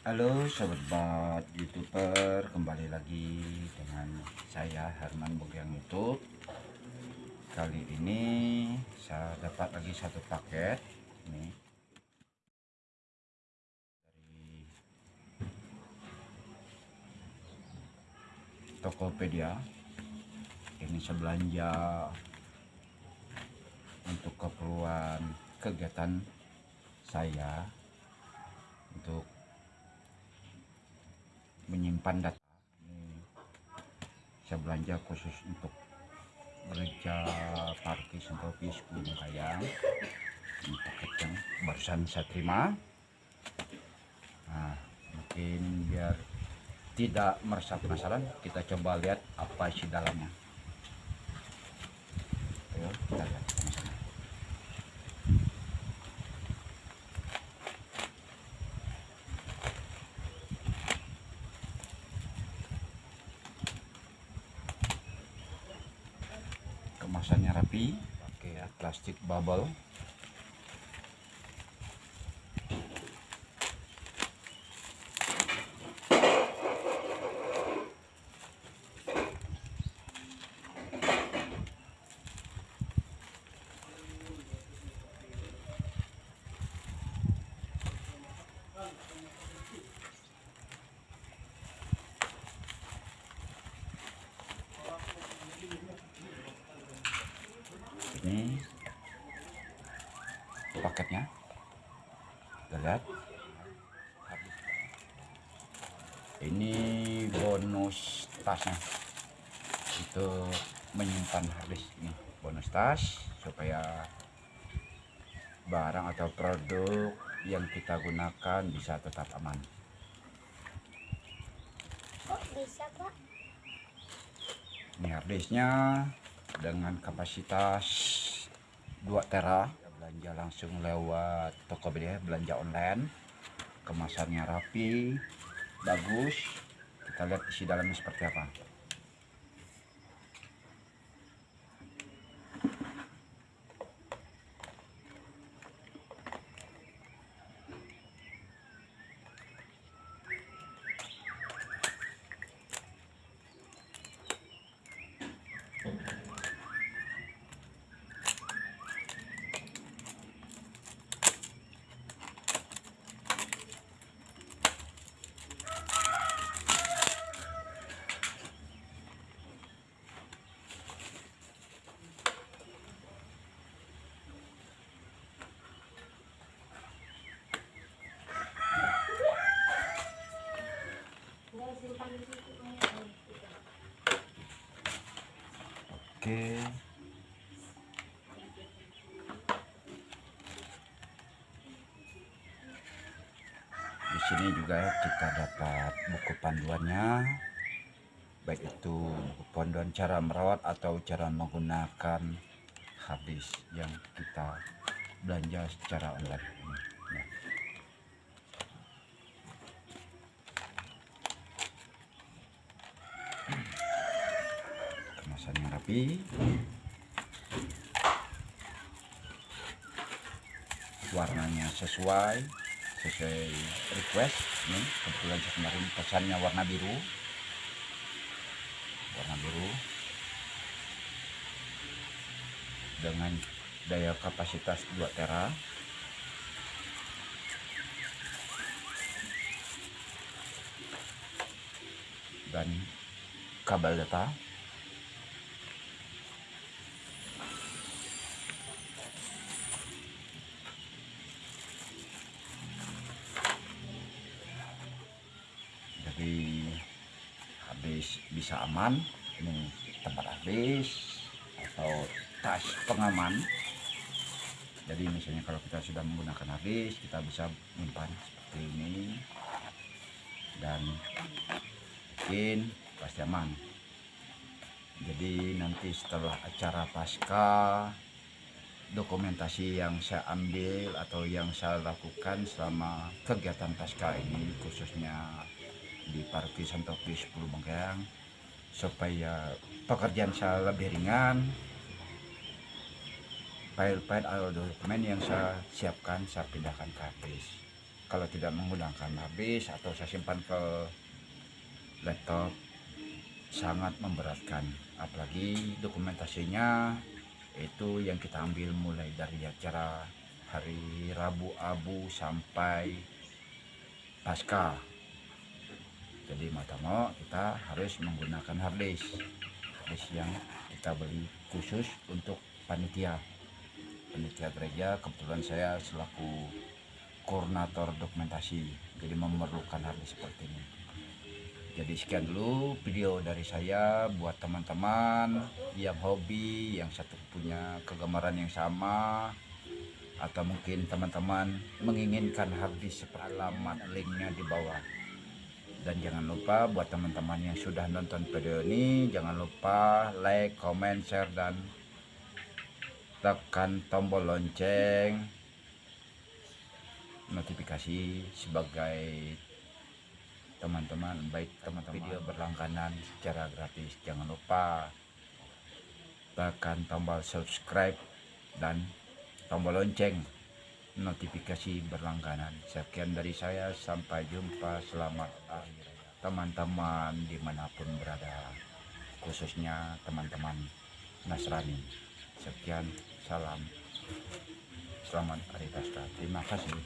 Halo sobat youtuber kembali lagi dengan saya Herman Bogyang YouTube. Kali ini saya dapat lagi satu paket ini. Dari Tokopedia. Ini saya belanja untuk keperluan kegiatan saya untuk menyimpan data. Ini saya belanja khusus untuk gereja Parkis Sentopis Gunung Kayang. Ini paket yang barusan saya terima. Nah mungkin biar tidak merasa penasaran kita coba lihat apa isi dalamnya. Ayo kita lihat kemasannya rapi pakai plastik bubble ini. Paketnya. Kita lihat. Ini bonus tasnya. Itu menyimpan habis ini bonus tas supaya barang atau produk yang kita gunakan bisa tetap aman. Kok bisa pak? ini harddisknya dengan kapasitas 2 tera belanja langsung lewat Tokopedia belanja online. Kemasannya rapi bagus. Kita lihat isi dalamnya seperti apa oke. Di sini juga kita dapat buku panduannya. Baik itu buku panduan cara merawat atau cara menggunakan habis yang kita belanja secara online ya. kemasannya rapi warnanya sesuai sesuai request. Nih kebetulan saya kemarin pesannya warna biru. Warna biru. Dengan daya kapasitas 2 tera. Dan kabel data habis bisa aman ini tempat habis atau tas pengaman. Jadi misalnya kalau kita sudah menggunakan habis kita bisa menyimpan seperti ini. Dan mungkin pasti aman. Jadi nanti setelah acara pasca dokumentasi yang saya ambil atau yang saya lakukan selama kegiatan pasca ini khususnya di Parkir Santopi 10 Bengkayang supaya pekerjaan saya lebih ringan. File-file atau dokumen yang saya siapkan saya pindahkan ke habis. Kalau tidak menggunakan habis atau saya simpan ke laptop sangat memberatkan. Apalagi dokumentasinya itu yang kita ambil mulai dari acara hari Rabu Abu sampai pasca jadi mau kita harus menggunakan harddisk harddisk yang kita beli khusus untuk panitia. Panitia gereja kebetulan saya selaku koordinator dokumentasi jadi memerlukan harddisk seperti ini. Jadi sekian dulu video dari saya buat teman-teman yang hobi yang satu punya kegemaran yang sama atau mungkin teman-teman menginginkan harddisk alamat linknya di bawah dan jangan lupa buat teman-teman yang sudah nonton video ini jangan lupa like, comment, share dan tekan tombol lonceng notifikasi sebagai teman-teman baik teman-teman. Video berlangganan secara gratis. Jangan lupa tekan tombol subscribe dan tombol lonceng notifikasi berlangganan. Sekian dari saya sampai jumpa selamat teman-teman di mana pun berada khususnya teman-teman Nasrani. Sekian salam. Selamat hari Pasca terima kasih